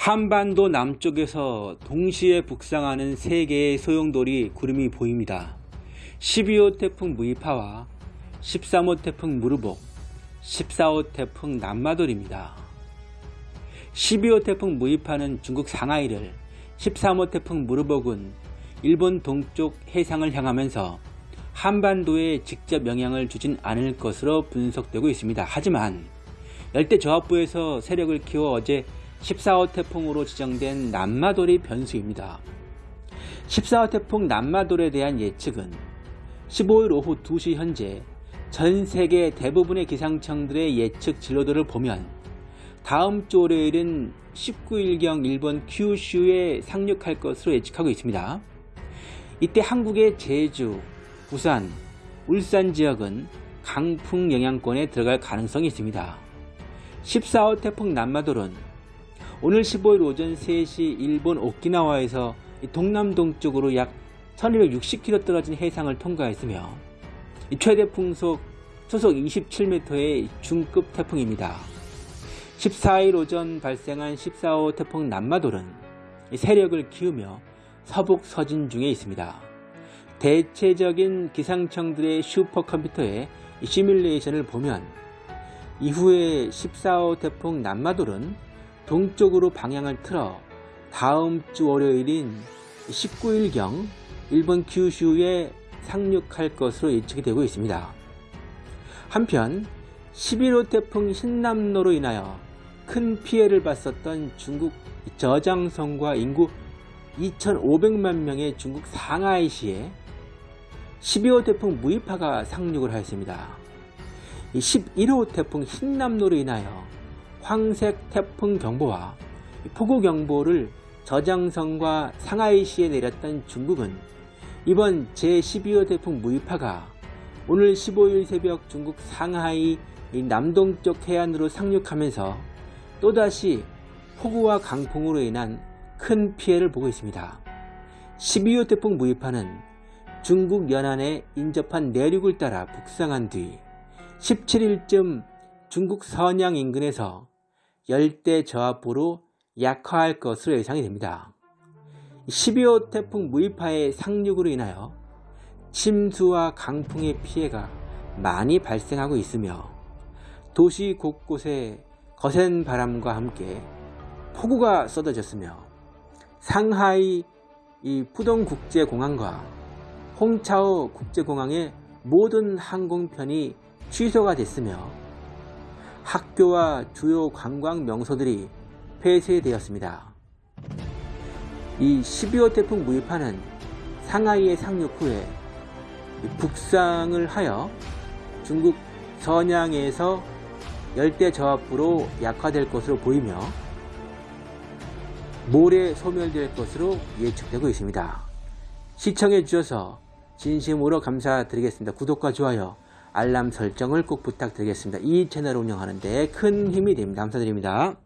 한반도 남쪽에서 동시에 북상하는 세 개의 소용돌이 구름이 보입니다. 12호 태풍 무이파와 13호 태풍 무르복, 14호 태풍 남마돌입니다. 12호 태풍 무이파는 중국 상하이를, 13호 태풍 무르복은 일본 동쪽 해상을 향하면서 한반도에 직접 영향을 주진 않을 것으로 분석되고 있습니다. 하지만 열대 저압부에서 세력을 키워 어제 14호 태풍으로 지정된 남마돌이 변수입니다. 14호 태풍 남마돌에 대한 예측은 15일 오후 2시 현재 전 세계 대부분의 기상청들의 예측 진로들을 보면 다음 주 월요일은 19일경 일본 큐슈에 상륙할 것으로 예측하고 있습니다. 이때 한국의 제주, 부산, 울산 지역은 강풍 영향권에 들어갈 가능성이 있습니다. 14호 태풍 남마돌은 오늘 15일 오전 3시 일본 오키나와에서 동남동 쪽으로 약 1260km 떨어진 해상을 통과했으며 최대 풍속 초속 27m의 중급 태풍입니다. 14일 오전 발생한 14호 태풍 남마돌은 세력을 키우며 서북 서진 중에 있습니다. 대체적인 기상청들의 슈퍼컴퓨터의 시뮬레이션을 보면 이후에 14호 태풍 남마돌은 동쪽으로 방향을 틀어 다음 주 월요일인 19일경 일본 규슈에 상륙할 것으로 예측이 되고 있습니다. 한편 11호 태풍 흰남노로 인하여 큰 피해를 봤었던 중국 저장성과 인구 2,500만 명의 중국 상하이시에 12호 태풍 무이파가 상륙을 하였습니다. 11호 태풍 흰남노로 인하여 황색 태풍 경보와 폭우 경보를 저장성과 상하이시에 내렸던 중국은 이번 제12호 태풍 무이파가 오늘 15일 새벽 중국 상하이 남동쪽 해안으로 상륙하면서 또다시 폭우와 강풍으로 인한 큰 피해를 보고 있습니다. 12호 태풍 무이파는 중국 연안에 인접한 내륙을 따라 북상한 뒤 17일쯤 중국 선양 인근에서 열대 저압부로 약화할 것으로 예상이 됩니다. 12호 태풍 무이파의 상륙으로 인하여 침수와 강풍의 피해가 많이 발생하고 있으며 도시 곳곳에 거센 바람과 함께 폭우가 쏟아졌으며 상하이 이 푸동국제공항과 홍차오 국제공항의 모든 항공편이 취소가 됐으며 학교와 주요 관광 명소들이 폐쇄되었습니다. 이 12호 태풍 무이파는 상하이에 상륙 후에 북상을 하여 중국 선양에서 열대 저압부로 약화될 것으로 보이며 모레 소멸될 것으로 예측되고 있습니다. 시청해 주셔서 진심으로 감사드리겠습니다. 구독과 좋아요, 알람 설정을 꼭 부탁드리겠습니다. 이 채널을 운영하는 데 큰 힘이 됩니다. 감사드립니다.